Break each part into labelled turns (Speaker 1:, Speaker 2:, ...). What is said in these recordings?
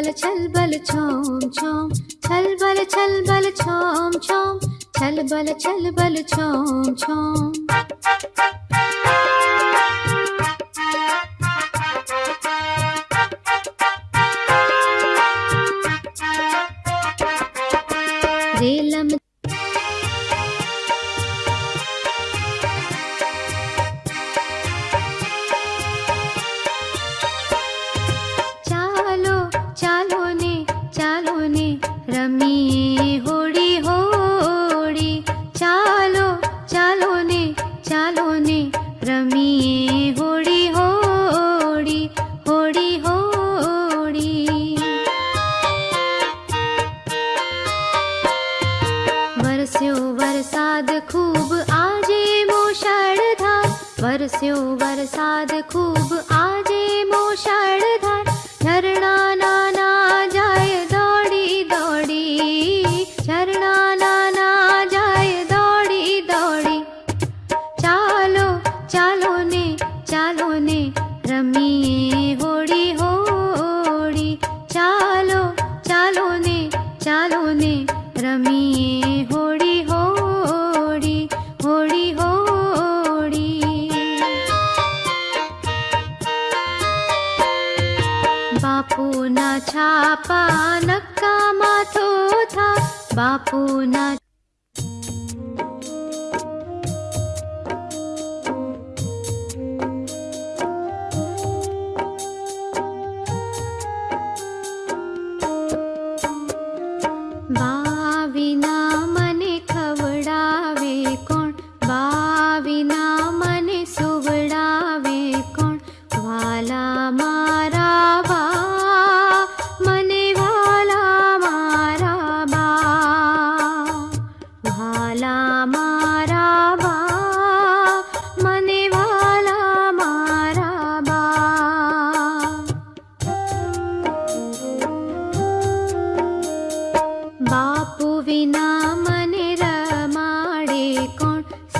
Speaker 1: बल, छल बल, छोम छोम। छल बल छल बल, छोम छोम। छल बल छल बल, छोम छोम।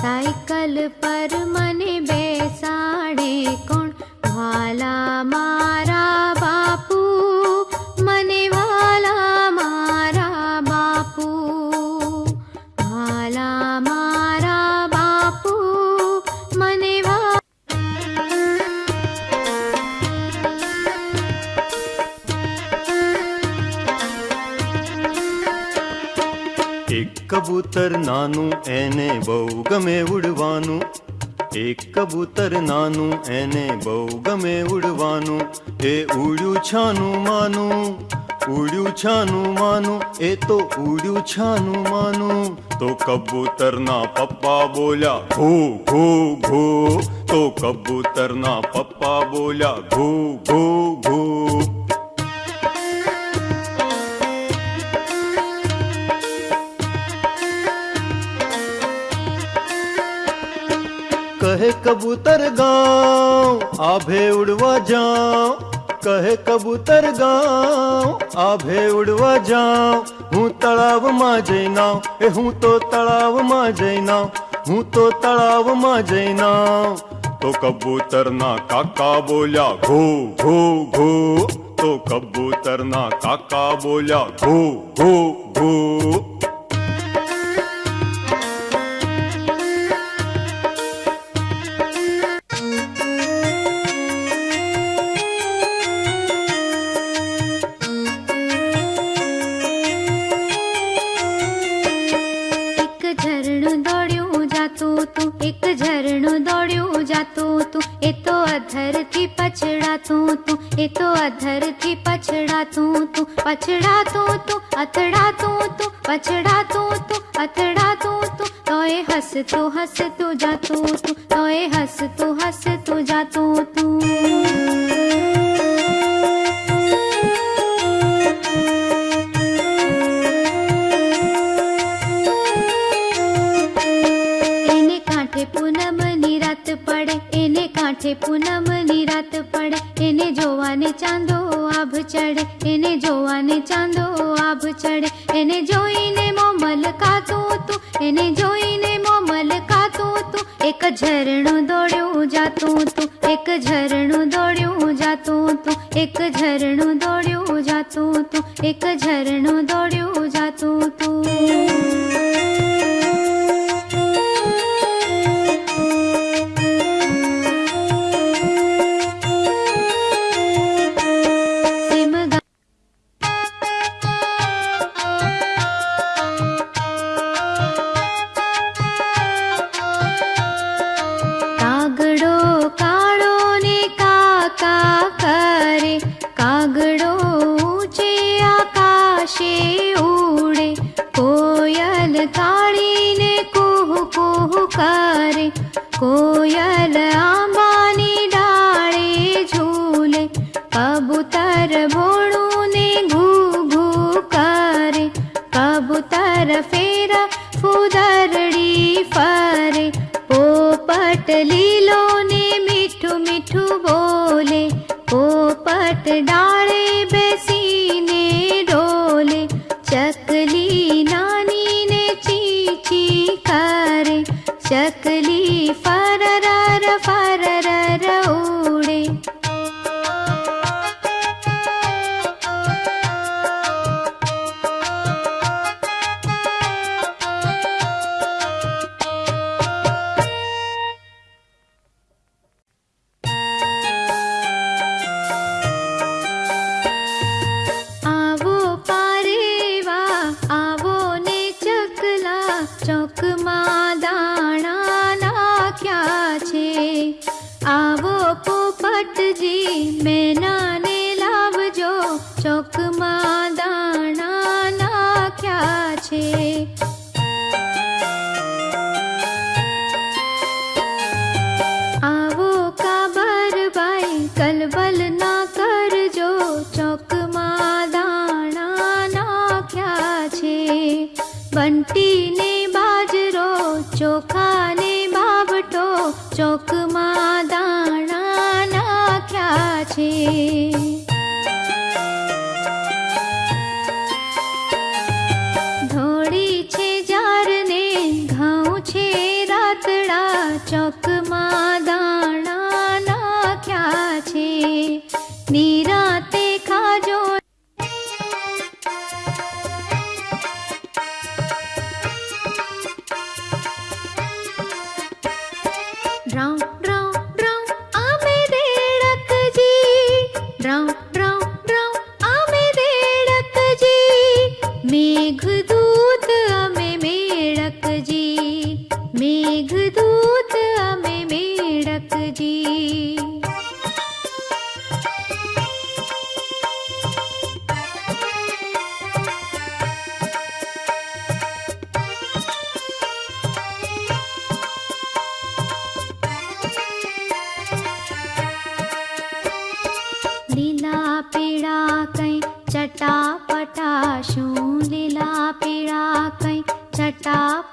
Speaker 1: साइकल पर मने बेसाड़े कौन? वाला
Speaker 2: मारा કબૂતર નાનું, એને બહુ ગમે ઉડવાનું. એક કબૂતર નાનું, એને બહુ ગમે ઉડવાનું. એ ઉડ્યું છાનું માનું, ઉડ્યું છાનું માનું, એ તો ઉડ્યું છાનું માનું. તો કબૂતરના પપ્પા બોલ્યા, ઘો ઘો ઘો. તો કબૂતરના પપ્પા બોલ્યા, ઘો ઘો ઘો. कहे कबूतर गाँव, आभे उड़वा जाओ कहे कबूतर गाँव, आभे उड़वा जाओ हूँ तलाव माँ जैना हूँ तो तलाव माँ जैना हूँ तो तलाव माँ जैना तो कबूतर ना
Speaker 1: काका बोलिया घो घो घो। तो कबूतर ना काका बोलिया घो घो घो। पछड़ा तो तो अतड़ा तो तो पछड़ा तो तो अतड़ा तो तो। तोए हंस तो हंस तो जा तो तू तोए हंस तो हंस तो जा तो।, तो तू पड़े इन्हें कांठे पूनम निरात पड़े इन्हें जोवा चांदो આભ ચડે, એને જોવાને ચાંદો આભ ચડે. એને જોઈને મો મલકાતું તું, એને જોઈને મો મલકાતું તું. એક ઝરણું દોડ્યું જાતું તું, એક ઝરણું દોડ્યું જાતું તું. એક ઝરણું દોડ્યું જાતું તું, એક ઝરણું દોડ્યું જાતું તું. காத்தடா દાણા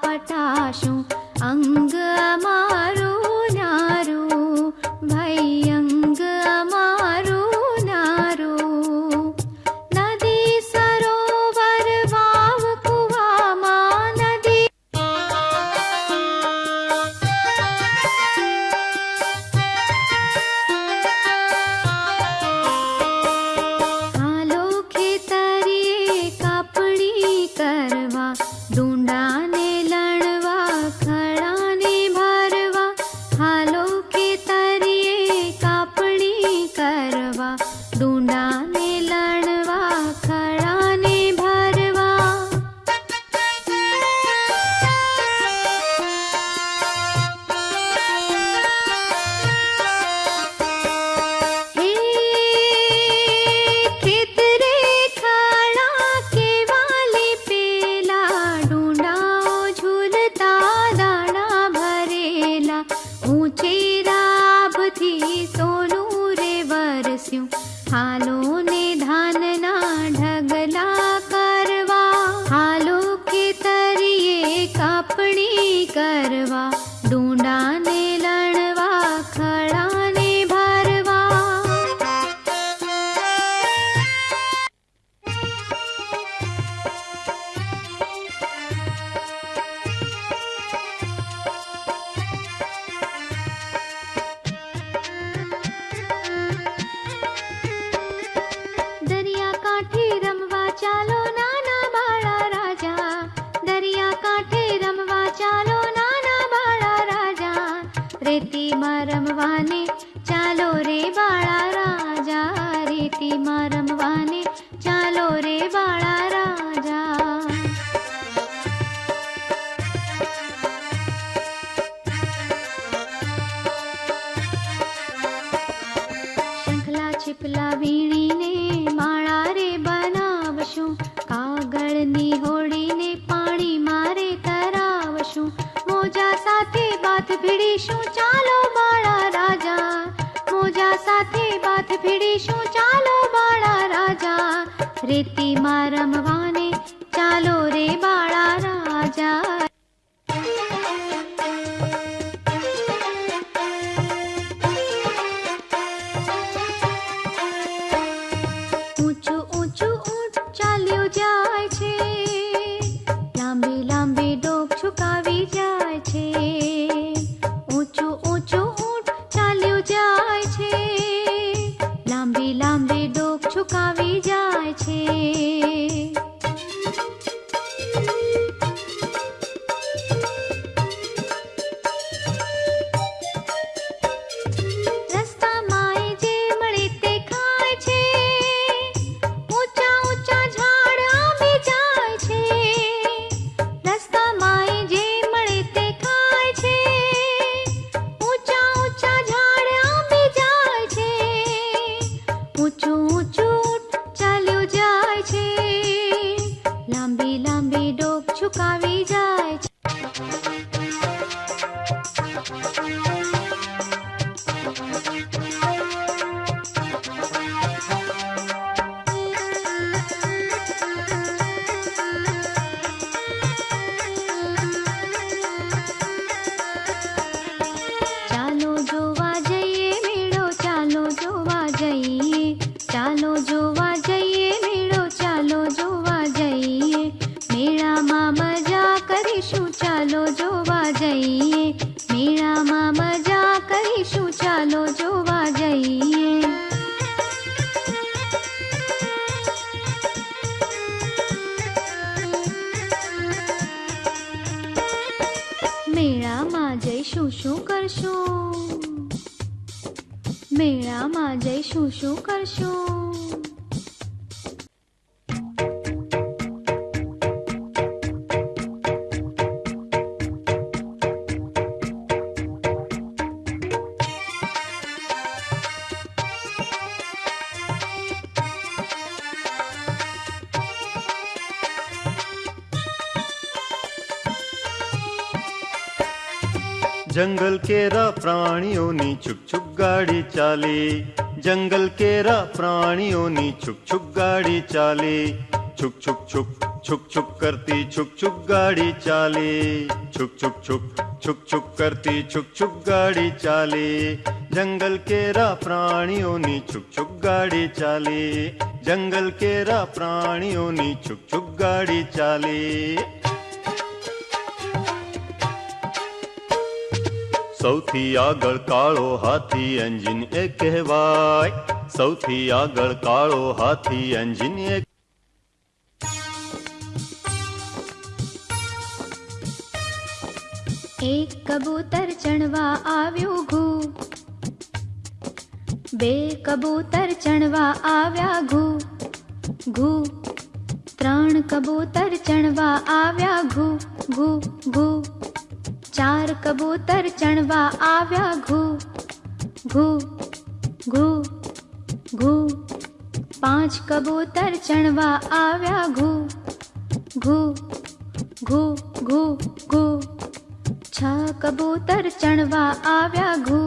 Speaker 1: पठाशु अङ्ग 감사합니다. ढून् जंगल केरा प्राणियों नी छुक छुक गाड़ी चाली जंगल केरा प्राणियों नी छुक छुक गाड़ी चाली छुक छुक छुक छुक छुक करती छुक छुक गाड़ी चाली छुक छुक छुक छुक छुक करती छुक छुक गाड़ी चाली जंगल केरा प्राणियों नी छुक छुक गाड़ी चाली जंगल केरा प्राणियों नी छुक छुक गाड़ी चाली સૌથી
Speaker 2: આગળ કાળો હાથી એન્જિન એ કહેવાય. સૌથી આગળ કાળો હાથી એન્જિન એ
Speaker 1: એક કબૂતર ચણવા આવ્યું ઘૂ. બે કબૂતર ચણવા આવ્યા ઘૂ. ઘૂ. ત્રણ કબૂતર ચણવા આવ્યા ઘૂ. ઘૂ ઘૂ. चार कबूतर चढ़वा आव्या घू घू घू घू। पाँच कबूतर चढ़वा आव्या घू घू घू घू घू। छ कबूतर चणवा आव्या घू।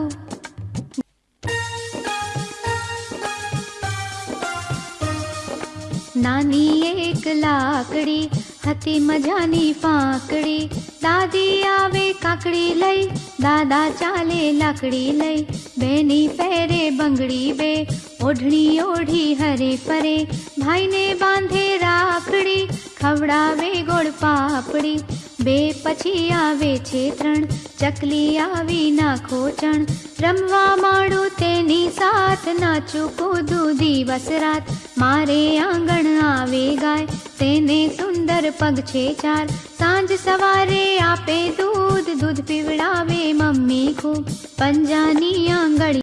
Speaker 1: नानी एक लाकड़ी, हती मजानी फाकड़ी। દાદી આવે કાકડી લઈ, દાદા ચાલે લાકડી લઈ. બેની પહેરે બંગડી બે, ઓઢણી ઓઢી હરે ફરે. ભાઈને બાંધે રાખડી, ખવડાવે ગોળ પાપડી. બે પછી આવે છે ત્રણ, ચકલી આવી નાખો ચણ. રમવા માંડો તેની સાથ, નાચું કૂદું દિવસ રાત. મારે આંગણ આવે ગાય, તેને સુંદર પગ છે ચાર. સાંજ સવારે આપે દૂધ દૂધ પીવડાવે મમ્મી ખૂબ. પંજાની આંગળી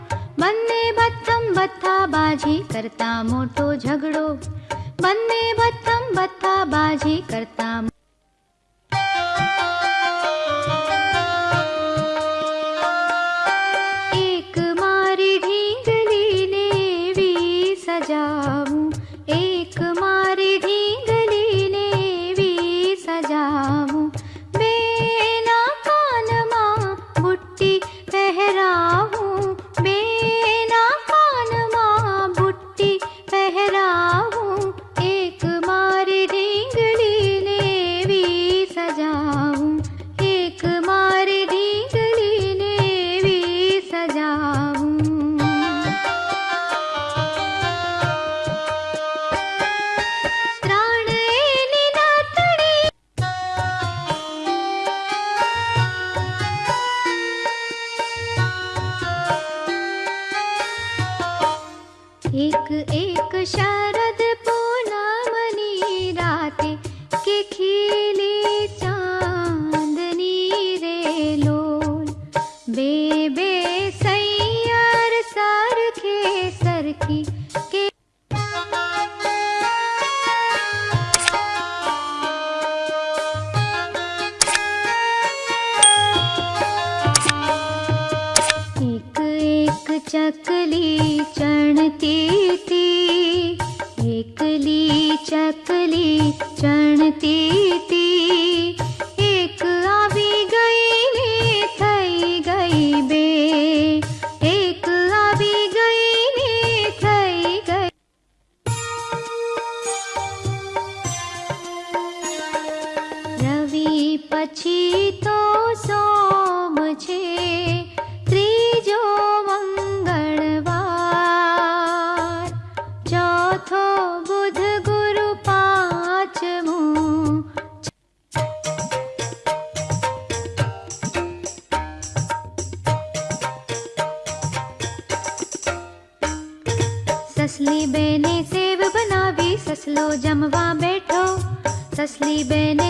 Speaker 1: બંને બથમ બથા બાજી કરતા મોટો ઝઘડો બંને બથમ બથા બાજી કરતા